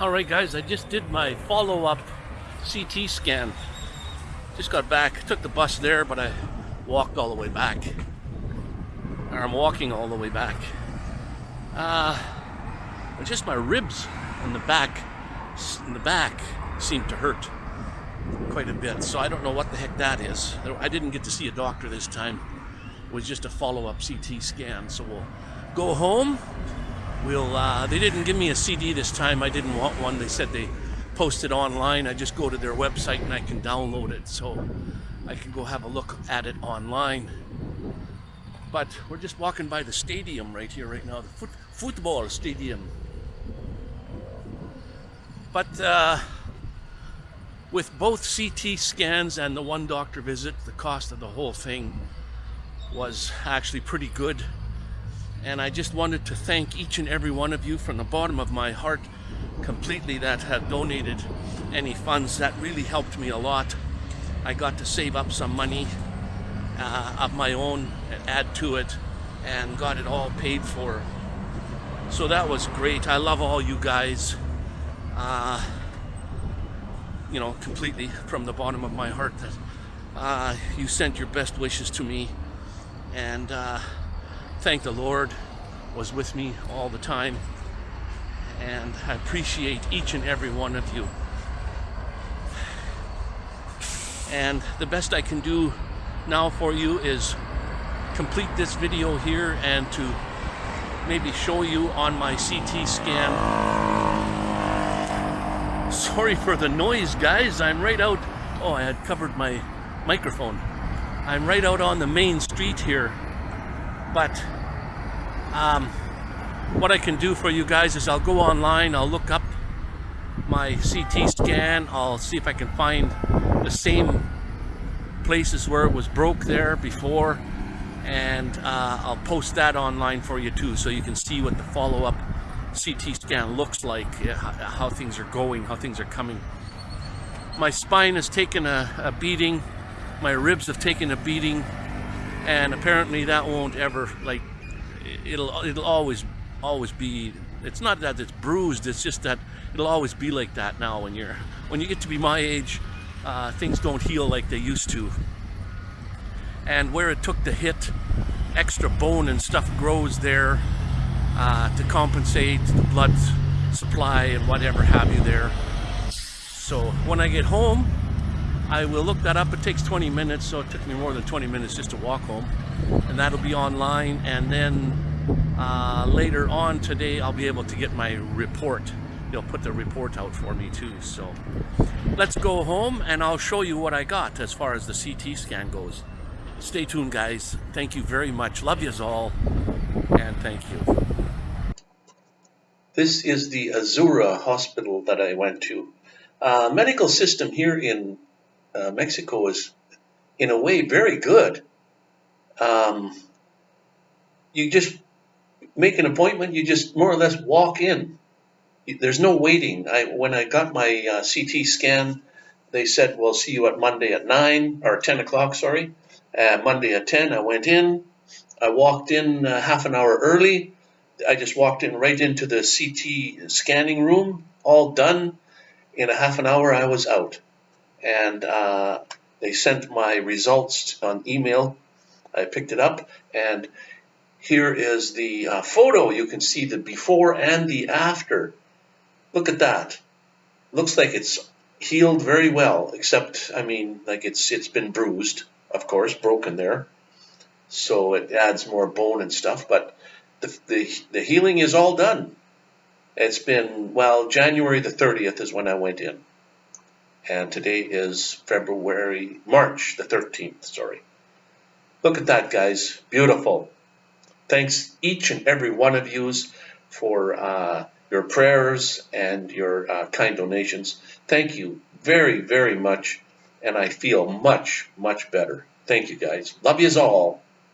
All right, guys, I just did my follow-up CT scan. Just got back, took the bus there, but I walked all the way back. Or I'm walking all the way back. Uh, just my ribs in the back, in the back, seem to hurt quite a bit. So I don't know what the heck that is. I didn't get to see a doctor this time. It was just a follow-up CT scan. So we'll go home. We'll. Uh, they didn't give me a CD this time. I didn't want one. They said they posted online. I just go to their website and I can download it. So I can go have a look at it online. But we're just walking by the stadium right here, right now, the foot, football stadium. But uh, with both CT scans and the one doctor visit, the cost of the whole thing was actually pretty good. And I just wanted to thank each and every one of you from the bottom of my heart completely that have donated any funds. That really helped me a lot. I got to save up some money uh, of my own, add to it, and got it all paid for. So that was great. I love all you guys. Uh, you know, completely from the bottom of my heart that uh, you sent your best wishes to me. And uh, thank the Lord was with me all the time. And I appreciate each and every one of you. And the best I can do now for you is complete this video here and to maybe show you on my CT scan. Sorry for the noise, guys. I'm right out. Oh, I had covered my microphone. I'm right out on the main street here. But um, what I can do for you guys is I'll go online, I'll look up my CT scan, I'll see if I can find the same places where it was broke there before and uh, I'll post that online for you too so you can see what the follow-up CT scan looks like, how things are going, how things are coming. My spine has taken a, a beating, my ribs have taken a beating, and apparently that won't ever, like, it'll, it'll always, always be, it's not that it's bruised, it's just that it'll always be like that now when you're, when you get to be my age, uh, things don't heal like they used to. And where it took the hit, extra bone and stuff grows there uh, to compensate the blood supply and whatever have you there. So when I get home, I will look that up. It takes 20 minutes, so it took me more than 20 minutes just to walk home. And that'll be online. And then uh, later on today, I'll be able to get my report. They'll put the report out for me too. So let's go home and I'll show you what I got as far as the CT scan goes. Stay tuned, guys. Thank you very much. Love yous all. And thank you. This is the Azura hospital that I went to. Uh, medical system here in uh, Mexico is, in a way, very good. Um, you just make an appointment, you just more or less walk in. There's no waiting. I, when I got my uh, CT scan, they said, we'll see you at Monday at 9, or 10 o'clock, sorry. Uh, Monday at 10, I went in. I walked in uh, half an hour early. I just walked in right into the CT scanning room, all done. In a half an hour, I was out. And uh, they sent my results on email. I picked it up, and here is the uh, photo. You can see the before and the after. Look at that. Looks like it's healed very well, except, I mean, like it's it's been bruised, of course, broken there. So it adds more bone and stuff, but the, the, the healing is all done. It's been, well, January the 30th is when I went in. And today is February, March the 13th, sorry. Look at that, guys. Beautiful. Thanks each and every one of yous for uh, your prayers and your uh, kind donations. Thank you very, very much. And I feel much, much better. Thank you, guys. Love yous all.